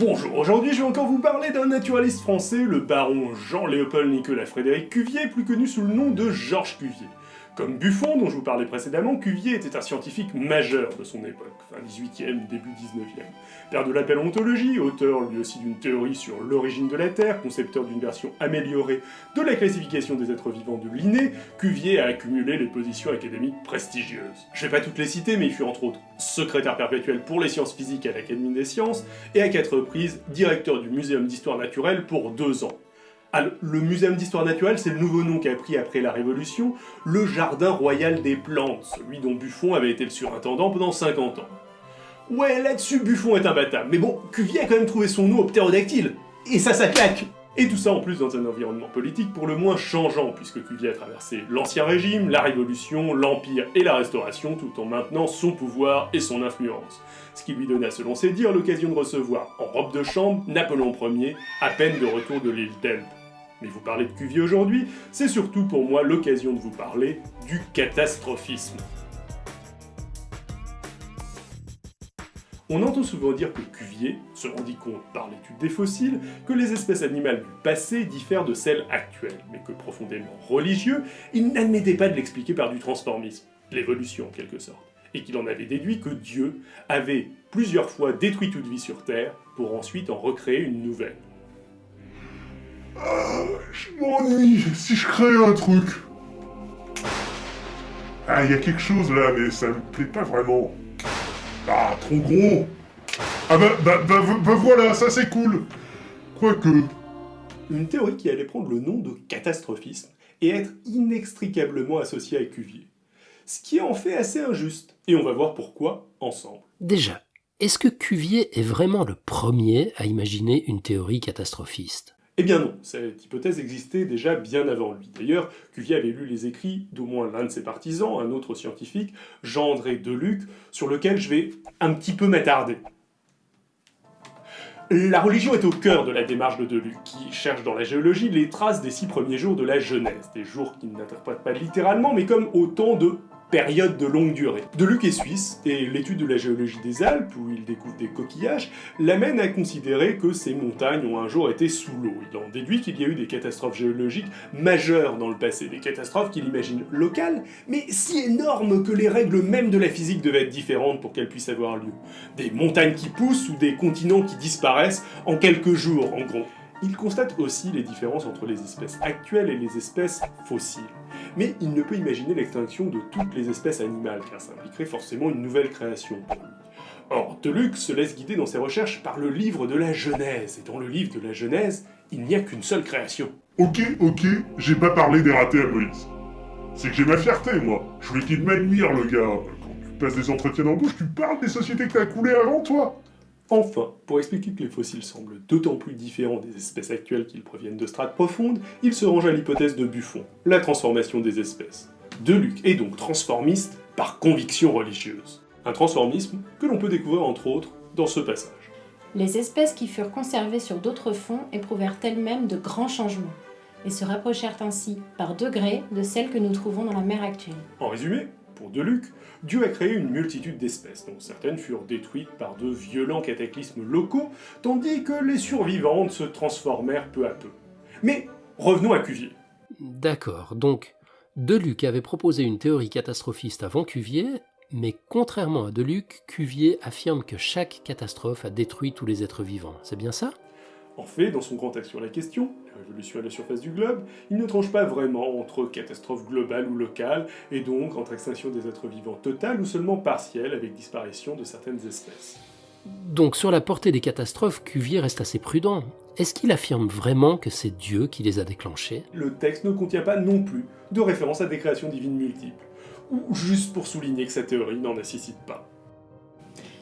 Bonjour, aujourd'hui je vais encore vous parler d'un naturaliste français, le baron Jean-Léopold Nicolas Frédéric Cuvier, plus connu sous le nom de Georges Cuvier. Comme Buffon, dont je vous parlais précédemment, Cuvier était un scientifique majeur de son époque, fin 18e, début 19e. Père de la paléontologie, auteur lui aussi d'une théorie sur l'origine de la Terre, concepteur d'une version améliorée de la classification des êtres vivants de Linné, Cuvier a accumulé les positions académiques prestigieuses. Je vais pas toutes les citer, mais il fut entre autres secrétaire perpétuel pour les sciences physiques à l'Académie des sciences, et à quatre reprises directeur du Muséum d'histoire naturelle pour deux ans. Ah, le Muséum d'histoire naturelle, c'est le nouveau nom qu'a pris après la Révolution, le Jardin royal des plantes, celui dont Buffon avait été le surintendant pendant 50 ans. Ouais, là-dessus, Buffon est imbattable, mais bon, Cuvier a quand même trouvé son nom au ptérodactyle, et ça, ça claque et tout ça en plus dans un environnement politique pour le moins changeant, puisque Cuvier a traversé l'Ancien Régime, la Révolution, l'Empire et la Restauration, tout en maintenant son pouvoir et son influence. Ce qui lui donna, selon ses dires, l'occasion de recevoir, en robe de chambre, Napoléon Ier, à peine de retour de l'île d'Elbe. Mais vous parlez de Cuvier aujourd'hui, c'est surtout pour moi l'occasion de vous parler du catastrophisme. On entend souvent dire que Cuvier se rendit compte par l'étude des fossiles que les espèces animales du passé diffèrent de celles actuelles, mais que profondément religieux, il n'admettait pas de l'expliquer par du transformisme, l'évolution en quelque sorte, et qu'il en avait déduit que Dieu avait plusieurs fois détruit toute vie sur Terre pour ensuite en recréer une nouvelle. Ah, je m'ennuie si je crée un truc. Ah, il y a quelque chose là, mais ça me plaît pas vraiment. Ah, trop gros Ah bah, bah, bah, bah voilà, ça c'est cool Quoique... Une théorie qui allait prendre le nom de catastrophisme et être inextricablement associée à Cuvier. Ce qui en fait assez injuste, et on va voir pourquoi ensemble. Déjà, est-ce que Cuvier est vraiment le premier à imaginer une théorie catastrophiste eh bien non, cette hypothèse existait déjà bien avant lui. D'ailleurs, Cuvier avait lu les écrits d'au moins l'un de ses partisans, un autre scientifique, Jean-André Deluc, sur lequel je vais un petit peu m'attarder. La religion est au cœur de la démarche de Deluc, qui cherche dans la géologie les traces des six premiers jours de la Genèse, des jours qu'il n'interprète pas littéralement, mais comme autant de période de longue durée. Deluc est suisse, et l'étude de la géologie des Alpes, où il découvre des coquillages, l'amène à considérer que ces montagnes ont un jour été sous l'eau. Il en déduit qu'il y a eu des catastrophes géologiques majeures dans le passé, des catastrophes qu'il imagine locales, mais si énormes que les règles mêmes de la physique devaient être différentes pour qu'elles puissent avoir lieu. Des montagnes qui poussent ou des continents qui disparaissent en quelques jours, en gros. Il constate aussi les différences entre les espèces actuelles et les espèces fossiles. Mais il ne peut imaginer l'extinction de toutes les espèces animales, car ça impliquerait forcément une nouvelle création pour lui. Or, Deluc se laisse guider dans ses recherches par le livre de la Genèse, et dans le livre de la Genèse, il n'y a qu'une seule création. Ok, ok, j'ai pas parlé des ratés à Moïse. C'est que j'ai ma fierté, moi. Je voulais qu'il m'admire, le gars. Quand tu passes des entretiens d'embauche, tu parles des sociétés que t'as coulées avant, toi Enfin, pour expliquer que les fossiles semblent d'autant plus différents des espèces actuelles qu'ils proviennent de strates profondes, il se range à l'hypothèse de Buffon, la transformation des espèces. Deluc est donc transformiste par conviction religieuse. Un transformisme que l'on peut découvrir entre autres dans ce passage. Les espèces qui furent conservées sur d'autres fonds éprouvèrent elles-mêmes de grands changements, et se rapprochèrent ainsi, par degrés, de celles que nous trouvons dans la mer actuelle. En résumé, pour Deluc, Dieu a créé une multitude d'espèces, dont certaines furent détruites par de violents cataclysmes locaux, tandis que les survivantes se transformèrent peu à peu. Mais revenons à Cuvier. D'accord, donc Deluc avait proposé une théorie catastrophiste avant Cuvier, mais contrairement à Deluc, Cuvier affirme que chaque catastrophe a détruit tous les êtres vivants. C'est bien ça? En fait, dans son grand texte sur la question, la révolution à la surface du globe, il ne tranche pas vraiment entre catastrophe globale ou locale, et donc entre extinction des êtres vivants totale ou seulement partielle avec disparition de certaines espèces. Donc sur la portée des catastrophes, Cuvier reste assez prudent. Est-ce qu'il affirme vraiment que c'est Dieu qui les a déclenchées? Le texte ne contient pas non plus de référence à des créations divines multiples, ou juste pour souligner que sa théorie n'en nécessite pas.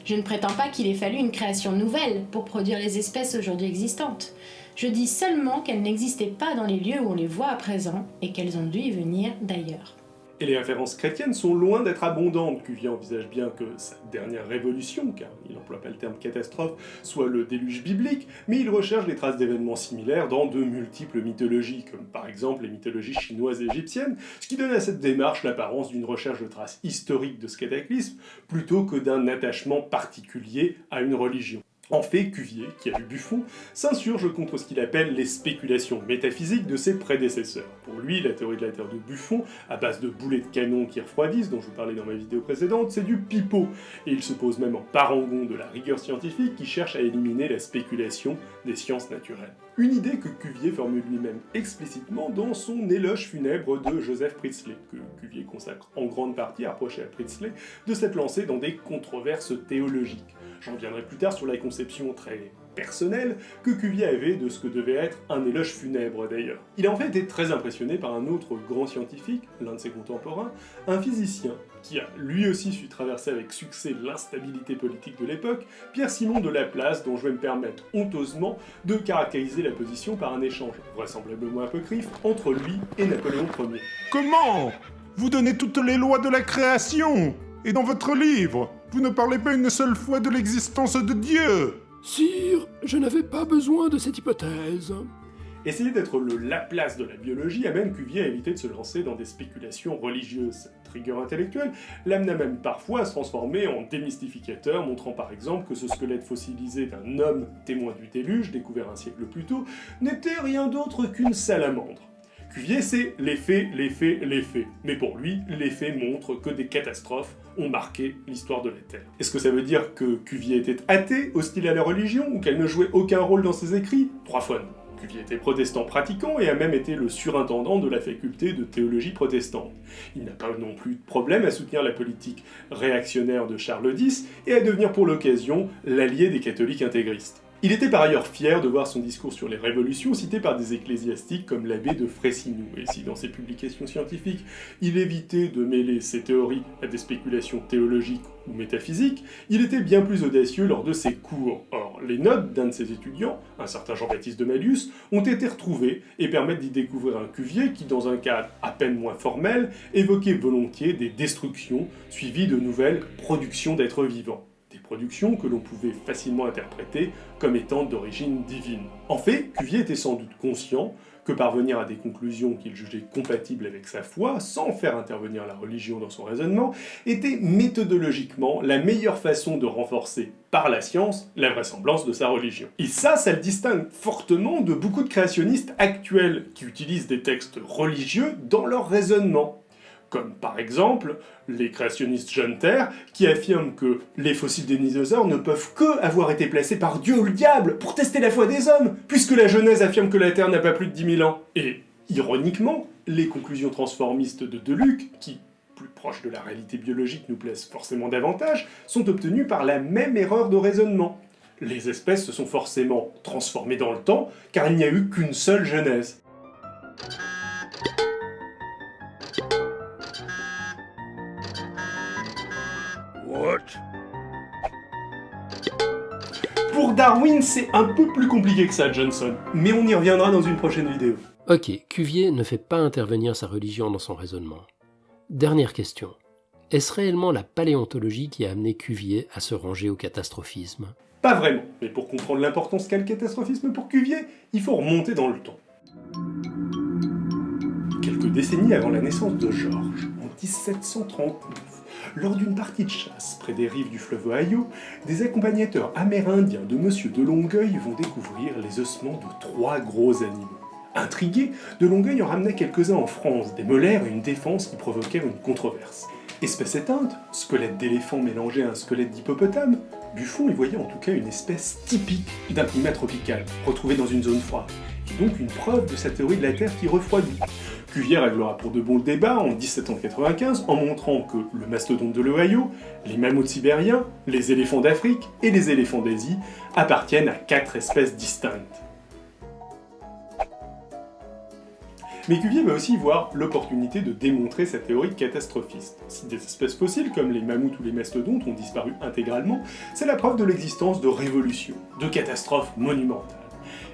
Je ne prétends pas qu'il ait fallu une création nouvelle pour produire les espèces aujourd'hui existantes. Je dis seulement qu'elles n'existaient pas dans les lieux où on les voit à présent et qu'elles ont dû y venir d'ailleurs. Et les références chrétiennes sont loin d'être abondantes. Cuvier envisage bien que sa dernière révolution, car il n'emploie pas le terme catastrophe, soit le déluge biblique, mais il recherche des traces d'événements similaires dans de multiples mythologies, comme par exemple les mythologies chinoises et égyptiennes, ce qui donne à cette démarche l'apparence d'une recherche de traces historiques de ce cataclysme, plutôt que d'un attachement particulier à une religion. En fait, Cuvier, qui a lu Buffon, s'insurge contre ce qu'il appelle les spéculations métaphysiques de ses prédécesseurs. Pour lui, la théorie de la Terre de Buffon, à base de boulets de canon qui refroidissent, dont je vous parlais dans ma vidéo précédente, c'est du pipeau, et il se pose même en parangon de la rigueur scientifique qui cherche à éliminer la spéculation des sciences naturelles. Une idée que Cuvier formule lui-même explicitement dans son éloge funèbre de Joseph Priestley, que Cuvier consacre en grande partie à reprocher à Priestley de s'être lancé dans des controverses théologiques. J'en viendrai plus tard sur la conception très personnelle que Cuvier avait de ce que devait être un éloge funèbre d'ailleurs. Il a en fait été très impressionné par un autre grand scientifique, l'un de ses contemporains, un physicien, qui a lui aussi su traverser avec succès l'instabilité politique de l'époque, Pierre-Simon de Laplace, dont je vais me permettre honteusement de caractériser la position par un échange, vraisemblablement apocryphe, entre lui et Napoléon Ier. Comment Vous donnez toutes les lois de la création Et dans votre livre, vous ne parlez pas une seule fois de l'existence de Dieu Sire, je n'avais pas besoin de cette hypothèse. Essayer d'être le Laplace de la biologie amène Cuvier à éviter de se lancer dans des spéculations religieuses. Cette rigueur intellectuelle l'amena même parfois à se transformer en démystificateur, montrant par exemple que ce squelette fossilisé d'un homme témoin du déluge, découvert un siècle plus tôt, n'était rien d'autre qu'une salamandre. Cuvier, c'est les faits, les faits, les faits. Mais pour lui, les faits montrent que des catastrophes ont marqué l'histoire de la Terre. Est-ce que ça veut dire que Cuvier était athée, hostile à la religion, ou qu'elle ne jouait aucun rôle dans ses écrits? Trois fois non. Cuvier était protestant pratiquant et a même été le surintendant de la faculté de théologie protestante. Il n'a pas non plus de problème à soutenir la politique réactionnaire de Charles X et à devenir pour l'occasion l'allié des catholiques intégristes. Il était par ailleurs fier de voir son discours sur les révolutions cité par des ecclésiastiques comme l'abbé de Fressinou, et si dans ses publications scientifiques il évitait de mêler ses théories à des spéculations théologiques ou métaphysiques, il était bien plus audacieux lors de ses cours. Or, les notes d'un de ses étudiants, un certain Jean-Baptiste de Malus, ont été retrouvées et permettent d'y découvrir un Cuvier qui, dans un cadre à peine moins formel, évoquait volontiers des destructions suivies de nouvelles productions d'êtres vivants que l'on pouvait facilement interpréter comme étant d'origine divine. En fait, Cuvier était sans doute conscient que parvenir à des conclusions qu'il jugeait compatibles avec sa foi, sans faire intervenir la religion dans son raisonnement, était méthodologiquement la meilleure façon de renforcer par la science la vraisemblance de sa religion. Et ça, ça le distingue fortement de beaucoup de créationnistes actuels qui utilisent des textes religieux dans leur raisonnement comme par exemple les créationnistes John Terre, qui affirment que les fossiles des dinosaures ne peuvent que avoir été placés par Dieu ou le diable pour tester la foi des hommes, puisque la Genèse affirme que la Terre n'a pas plus de 10 000 ans. Et, ironiquement, les conclusions transformistes de Deluc, qui, plus proches de la réalité biologique, nous plaisent forcément davantage, sont obtenues par la même erreur de raisonnement. Les espèces se sont forcément transformées dans le temps, car il n'y a eu qu'une seule Genèse. Darwin, c'est un peu plus compliqué que ça, Johnson, mais on y reviendra dans une prochaine vidéo. Ok, Cuvier ne fait pas intervenir sa religion dans son raisonnement. Dernière question. Est-ce réellement la paléontologie qui a amené Cuvier à se ranger au catastrophisme? Pas vraiment, mais pour comprendre l'importance qu'a le catastrophisme pour Cuvier, il faut remonter dans le temps. Quelques décennies avant la naissance de Georges, en 1739, lors d'une partie de chasse près des rives du fleuve Ohio, des accompagnateurs amérindiens de Monsieur de Longueuil vont découvrir les ossements de trois gros animaux. Intrigué, de Longueuil en ramenait quelques-uns en France, des molaires et une défense qui provoquèrent une controverse. Espèce éteinte, squelette d'éléphant mélangé à un squelette d'hippopotame, Buffon y voyait en tout cas une espèce typique d'un climat tropical, retrouvé dans une zone froide, et donc une preuve de sa théorie de la Terre qui refroidit. Cuvier réglera pour de bons le débat en 1795 en montrant que le mastodonte de l'Ohio, les mammouths sibériens, les éléphants d'Afrique et les éléphants d'Asie appartiennent à quatre espèces distinctes. Mais Cuvier va aussi voir l'opportunité de démontrer sa théorie catastrophiste. Si des espèces fossiles comme les mammouths ou les mastodontes ont disparu intégralement, c'est la preuve de l'existence de révolutions, de catastrophes monumentales.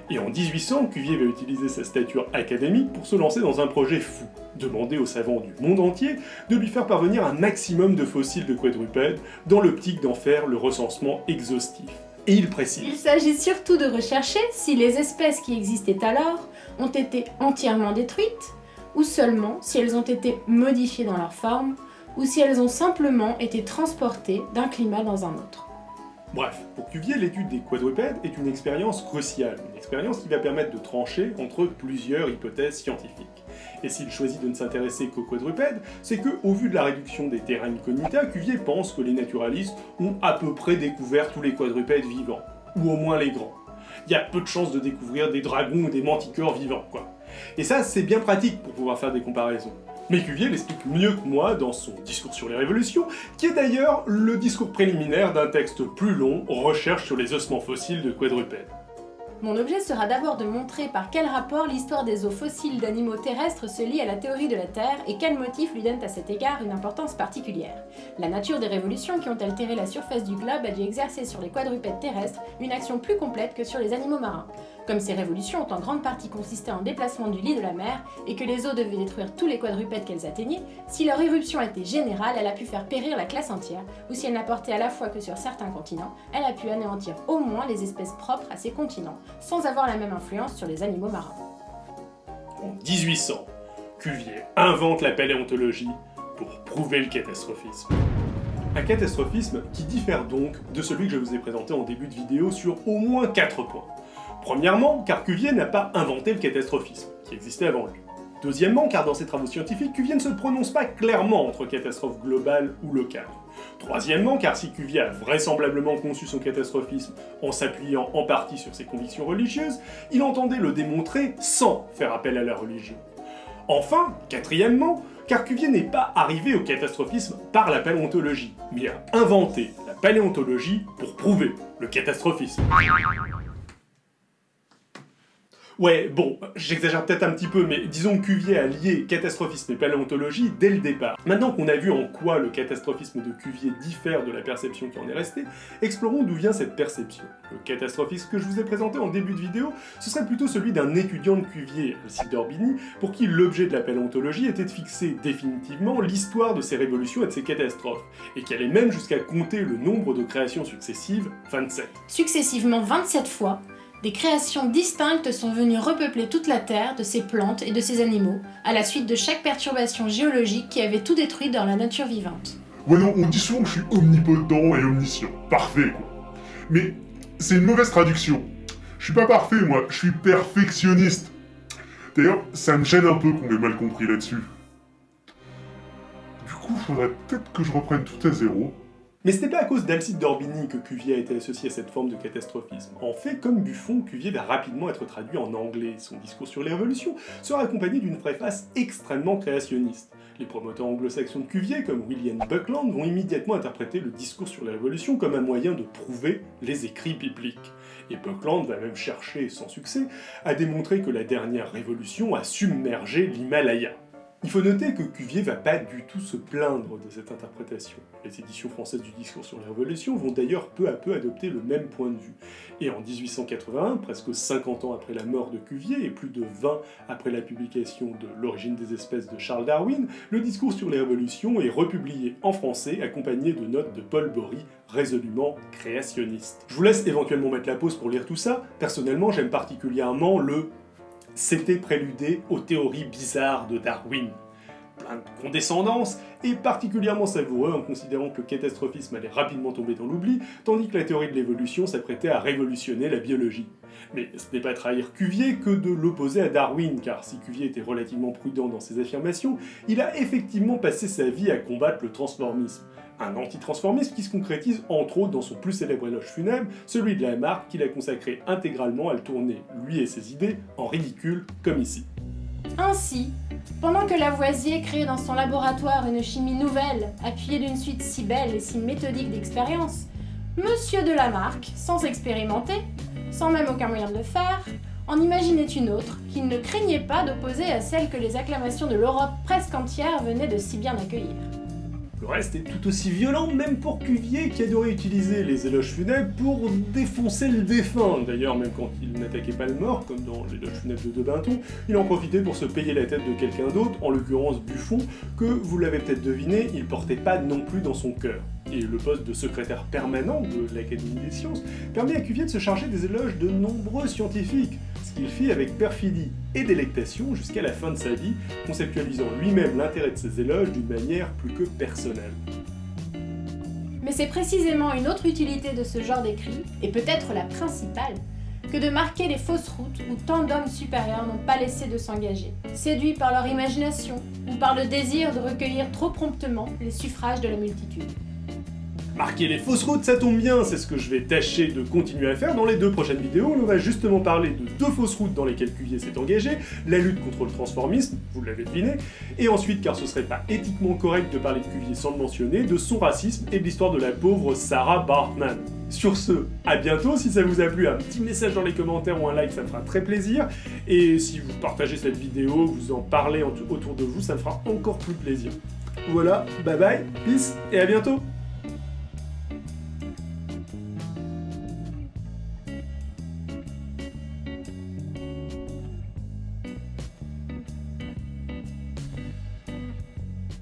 Et en 1800, Cuvier va utiliser sa stature académique pour se lancer dans un projet fou, demander aux savants du monde entier de lui faire parvenir un maximum de fossiles de quadrupèdes dans l'optique d'en faire le recensement exhaustif. Et il précise. Il s'agit surtout de rechercher si les espèces qui existaient alors ont été entièrement détruites, ou seulement si elles ont été modifiées dans leur forme, ou si elles ont simplement été transportées d'un climat dans un autre. Bref, pour Cuvier, l'étude des quadrupèdes est une expérience cruciale, une expérience qui va permettre de trancher entre plusieurs hypothèses scientifiques. Et s'il choisit de ne s'intéresser qu'aux quadrupèdes, c'est que, au vu de la réduction des terrains incognita, Cuvier pense que les naturalistes ont à peu près découvert tous les quadrupèdes vivants, ou au moins les grands. Il y a peu de chances de découvrir des dragons ou des manticores vivants, quoi. Et ça, c'est bien pratique pour pouvoir faire des comparaisons. Mais Cuvier l'explique mieux que moi dans son discours sur les révolutions, qui est d'ailleurs le discours préliminaire d'un texte plus long, Recherche sur les ossements fossiles de quadrupèdes. Mon objet sera d'abord de montrer par quel rapport l'histoire des os fossiles d'animaux terrestres se lie à la théorie de la Terre et quels motifs lui donnent à cet égard une importance particulière. La nature des révolutions qui ont altéré la surface du globe a dû exercer sur les quadrupèdes terrestres une action plus complète que sur les animaux marins. Comme ces révolutions ont en grande partie consisté en déplacement du lit de la mer et que les eaux devaient détruire tous les quadrupèdes qu'elles atteignaient, si leur éruption était générale, elle a pu faire périr la classe entière, ou si elle n'a porté à la fois que sur certains continents, elle a pu anéantir au moins les espèces propres à ces continents, sans avoir la même influence sur les animaux marins. En 1800, Cuvier invente la paléontologie pour prouver le catastrophisme. Un catastrophisme qui diffère donc de celui que je vous ai présenté en début de vidéo sur au moins 4 points. Premièrement, car Cuvier n'a pas inventé le catastrophisme, qui existait avant lui. Deuxièmement, car dans ses travaux scientifiques, Cuvier ne se prononce pas clairement entre catastrophe globale ou locale. Troisièmement, car si Cuvier a vraisemblablement conçu son catastrophisme en s'appuyant en partie sur ses convictions religieuses, il entendait le démontrer sans faire appel à la religion. Enfin, quatrièmement, car Cuvier n'est pas arrivé au catastrophisme par la paléontologie, mais a inventé la paléontologie pour prouver le catastrophisme. Ouais, bon, j'exagère peut-être un petit peu, mais disons que Cuvier a lié catastrophisme et paléontologie dès le départ. Maintenant qu'on a vu en quoi le catastrophisme de Cuvier diffère de la perception qui en est restée, explorons d'où vient cette perception. Le catastrophisme que je vous ai présenté en début de vidéo, ce serait plutôt celui d'un étudiant de Cuvier, Alcide d'Orbigny, pour qui l'objet de la paléontologie était de fixer définitivement l'histoire de ces révolutions et de ces catastrophes, et qui allait même jusqu'à compter le nombre de créations successives, 27. Successivement 27 fois, des créations distinctes sont venues repeupler toute la Terre de ces plantes et de ces animaux, à la suite de chaque perturbation géologique qui avait tout détruit dans la nature vivante. Ouais non, on dit souvent que je suis omnipotent et omniscient. Parfait, quoi. Mais c'est une mauvaise traduction. Je suis pas parfait, moi, je suis perfectionniste. D'ailleurs, ça me gêne un peu qu'on m'ait mal compris là-dessus. Du coup, faudrait peut-être que je reprenne tout à zéro. Mais ce n'est pas à cause d'Alcide d'Orbigny que Cuvier a été associé à cette forme de catastrophisme. En fait, comme Buffon, Cuvier va rapidement être traduit en anglais. Son discours sur les révolutions sera accompagné d'une préface extrêmement créationniste. Les promoteurs anglo-saxons de Cuvier, comme William Buckland, vont immédiatement interpréter le discours sur les révolutions comme un moyen de prouver les écrits bibliques. Et Buckland va même chercher, sans succès, à démontrer que la dernière révolution a submergé l'Himalaya. Il faut noter que Cuvier va pas du tout se plaindre de cette interprétation. Les éditions françaises du discours sur les révolutions vont d'ailleurs peu à peu adopter le même point de vue. Et en 1881, presque 50 ans après la mort de Cuvier et plus de 20 après la publication de L'origine des espèces de Charles Darwin, le discours sur les révolutions est republié en français accompagné de notes de Paul Bory résolument créationniste. Je vous laisse éventuellement mettre la pause pour lire tout ça. Personnellement, j'aime particulièrement le c'était préludé aux théories bizarres de Darwin. Plein de condescendance, et particulièrement savoureux en considérant que le catastrophisme allait rapidement tomber dans l'oubli, tandis que la théorie de l'évolution s'apprêtait à révolutionner la biologie. Mais ce n'est pas trahir Cuvier que de l'opposer à Darwin, car si Cuvier était relativement prudent dans ses affirmations, il a effectivement passé sa vie à combattre le transformisme. Un antitransformisme qui se concrétise entre autres dans son plus célèbre éloge funèbre, celui de Lamarck qu'il a consacré intégralement à le tourner, lui et ses idées, en ridicule, comme ici. Ainsi, pendant que Lavoisier crée dans son laboratoire une chimie nouvelle, appuyée d'une suite si belle et si méthodique d'expérience, Monsieur de sans expérimenter, sans même aucun moyen de le faire, en imaginait une autre qu'il ne craignait pas d'opposer à celle que les acclamations de l'Europe presque entière venaient de si bien accueillir. Le reste est tout aussi violent, même pour Cuvier, qui adorait utiliser les éloges funèbres pour défoncer le défunt. D'ailleurs, même quand il n'attaquait pas le mort, comme dans l'éloge funèbre de De Binton, il en profitait pour se payer la tête de quelqu'un d'autre, en l'occurrence Buffon, que, vous l'avez peut-être deviné, il portait pas non plus dans son cœur. Et le poste de secrétaire permanent de l'Académie des sciences permet à Cuvier de se charger des éloges de nombreux scientifiques, qu'il fit avec perfidie et délectation jusqu'à la fin de sa vie, conceptualisant lui-même l'intérêt de ses éloges d'une manière plus que personnelle. Mais c'est précisément une autre utilité de ce genre d'écrit, et peut-être la principale, que de marquer les fausses routes où tant d'hommes supérieurs n'ont pas laissé de s'engager, séduits par leur imagination ou par le désir de recueillir trop promptement les suffrages de la multitude. Marquer les fausses routes, ça tombe bien, c'est ce que je vais tâcher de continuer à faire dans les deux prochaines vidéos. On va justement parler de deux fausses routes dans lesquelles Cuvier s'est engagé, la lutte contre le transformisme, vous l'avez deviné, et ensuite, car ce serait pas éthiquement correct de parler de Cuvier sans le mentionner, de son racisme et de l'histoire de la pauvre Sarah Bartman. Sur ce, à bientôt, si ça vous a plu, un petit message dans les commentaires ou un like, ça me fera très plaisir, et si vous partagez cette vidéo, vous en parlez autour de vous, ça me fera encore plus plaisir. Voilà, bye bye, peace, et à bientôt